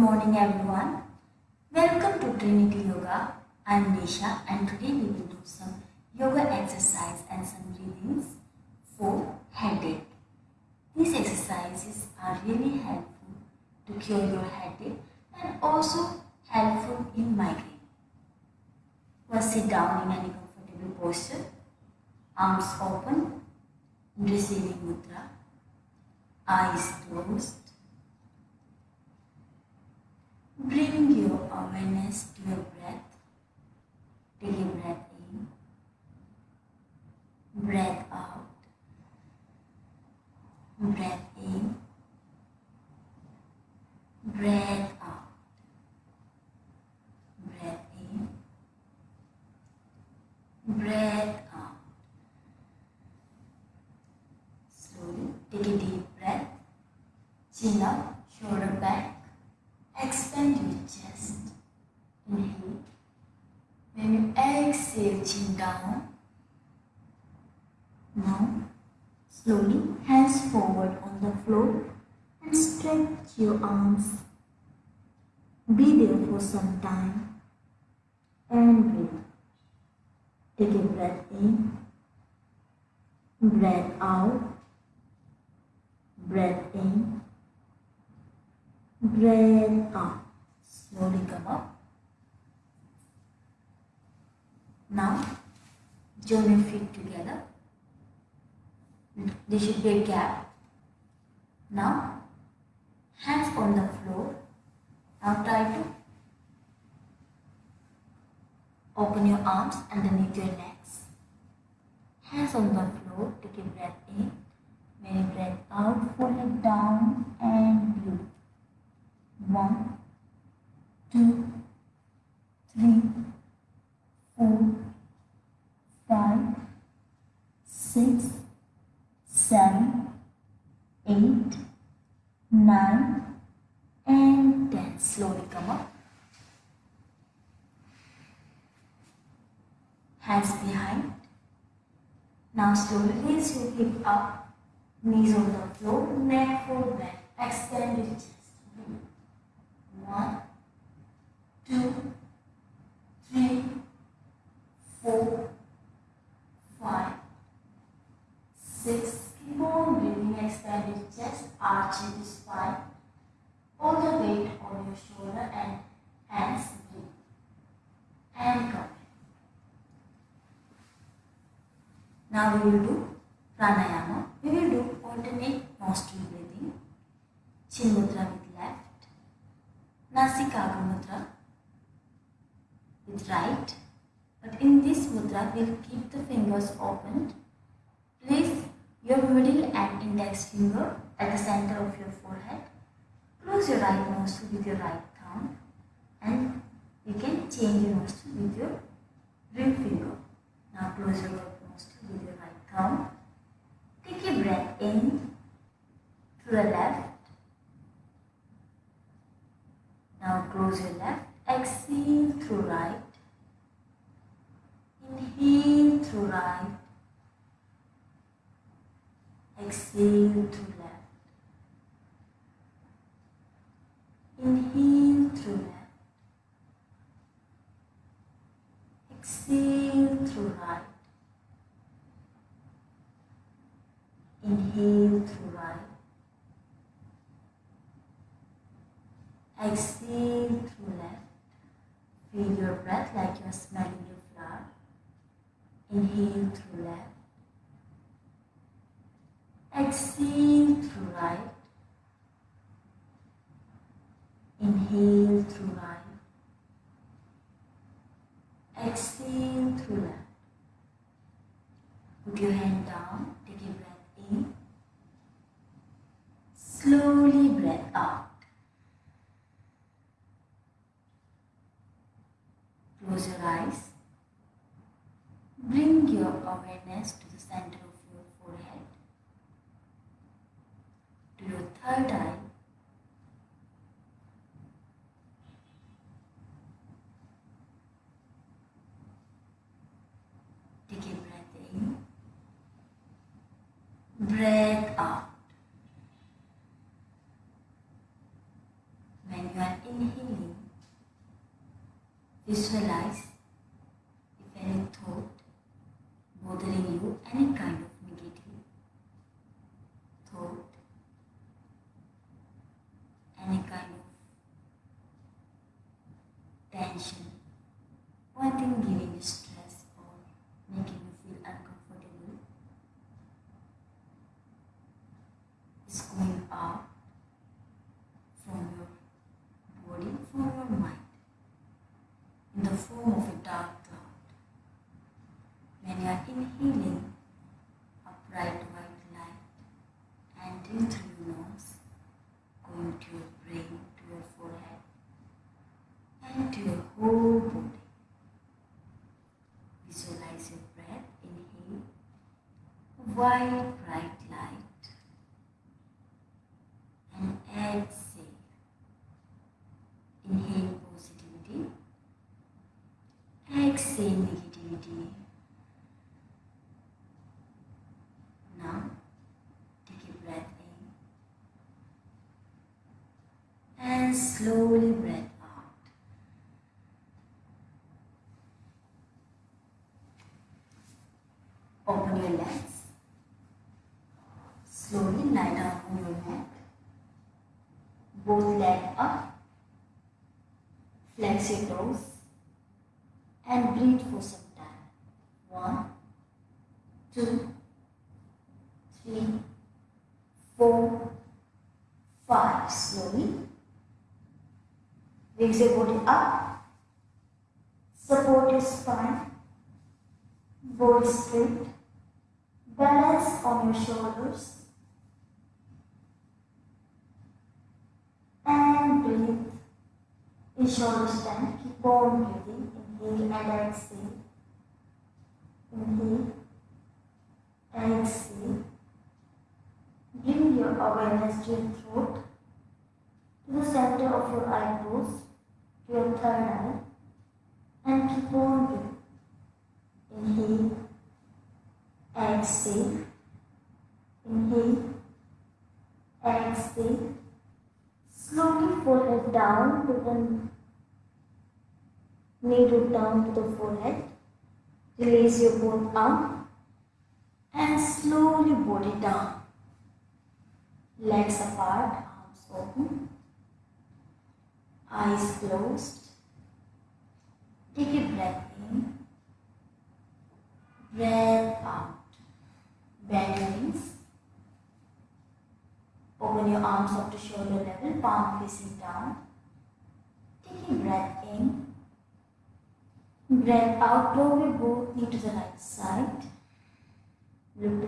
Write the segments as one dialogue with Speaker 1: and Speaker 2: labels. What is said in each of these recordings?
Speaker 1: morning everyone. Welcome to Trinity Yoga. I am Nisha and today we will do some yoga exercise and some breathings for headache. These exercises are really helpful to cure your headache and also helpful in migraine. First sit down in any comfortable posture, arms open, receiving mudra, eyes closed. Bring your awareness to your breath. Take a breath in, breath out, breath in, breath out, breath in, breath out. Slowly take a deep breath, chin up, shoulder back. Chest. Inhale. When you exhale, chin down. Now, slowly hands forward on the floor and stretch your arms. Be there for some time and breathe. Take a breath in, breath out, breath in, breath out. Slowly come up. Now, join your feet together. There should be a gap. Now, hands on the floor. Now try to open your arms underneath your legs. Hands on the floor. Take a breath in. When breath out, pull it down and breathe. One, two, three, four, five, six, seven, eight, nine, and ten. Slowly come up. Hands behind. Now slowly raise your hip up, knees on the floor, neck forward. Extend your chest. One, two, three, four, five, six. Keep on breathing. Expand your chest, arch your spine. All the weight on your shoulder and hands. Breathe. And come. Now we will do pranayama. We will do alternate nostril breathing. Chin mudra with left. Nasikagra mudra with right. But in this mudra, we'll keep the fingers opened. Place your middle and index finger at the center of your forehead. Close your right nostril with your right thumb and you can change your nostril with your ring finger. Now close your thumb. Take a breath in to the left. Now close your left. Exhale through right. Inhale through right. Exhale through left. Inhale through left. Exhale through right. Inhale through right. Exhale through left. Feel your breath like you're smelling your flower. Inhale through left. Exhale through right. Inhale through right. Exhale through left. Put your hand down. Take a breath in. Slowly breath out. Close your eyes. Bring your awareness to the center of your forehead, to your third eye. Take a breath in. Breath out. When you are Visualize if any thought bothering you, any kind of negative thought, any kind of tension, one thing giving you stress or making you feel uncomfortable is going out from your body, from your mind in the form of a dark cloud. When you are inhaling a bright white light entering through your nose, going to your brain, to your forehead, and to your whole body. Visualize your breath, inhale, white Now, take a breath in and slowly breath out. Open your legs. Slowly lie down on your mat. Both legs up. Flex your toes and breathe for some two, three, four, five. Slowly. Raise your body up. Support your spine. Body straight. Balance on your shoulders. And breathe. In shoulder stand. Keep on breathing. Inhale and exhale. Inhale. Exhale. Bring your awareness to your throat, to the center of your eyebrows, to your third eye, and keep on breathing. Inhale. Exhale. Inhale. Exhale. Slowly forehead down to the knee root down to the forehead. Release your both arm and slowly body down. Legs apart, arms open, eyes closed. Take a breath in, breath out. Bend your knees. Open your arms up to shoulder level, palm facing down. Take a breath in. Breath out, draw your both knee to the right side. Come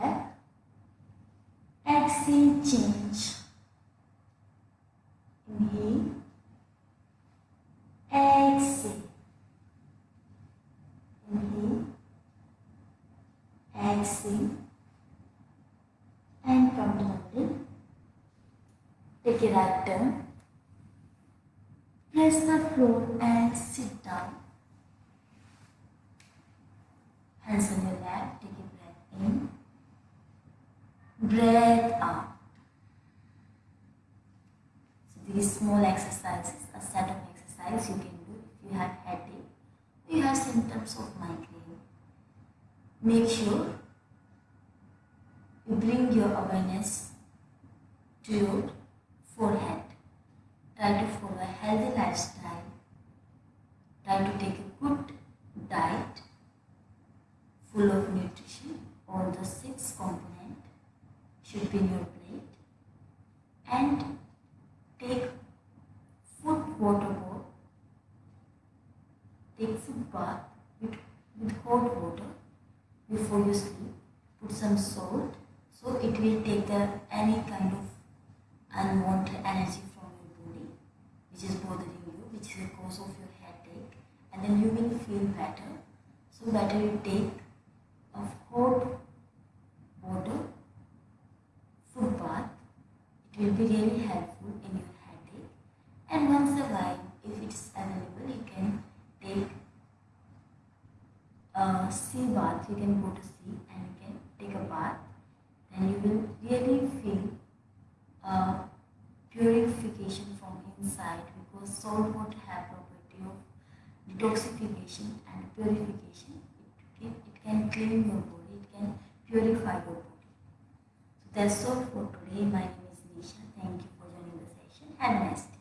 Speaker 1: back. Exhale, change. Inhale. Exhale. Inhale. Exhale. And come to the. Take a right turn. Press the floor and sit down. Hands on your lap. Take a breath in. Breath out. So these small exercises, a set of exercises you can do if you have headache, if you have symptoms of migraine. Make sure you bring your awareness to your forehead. Try to follow a healthy lifestyle. Try to take a good diet full of nutrition. All the six component be in your plate. And take foot water bowl. Take foot bath with, with hot water before you sleep. Put some salt so it will take the any kind of unwanted energy from your body which is bothering you, which is the cause of your headache, and then you will feel better. So better you take a hot water will be really helpful in your headache. And once a while, if it's available, you can take a sea bath. You can go to sea and you can take a bath. Then you will really feel a purification from inside because salt water have property of detoxification and purification. It, it, it can clean your body. It can purify your body. So that's all for today. My Thank you for joining the session. Have a nice day.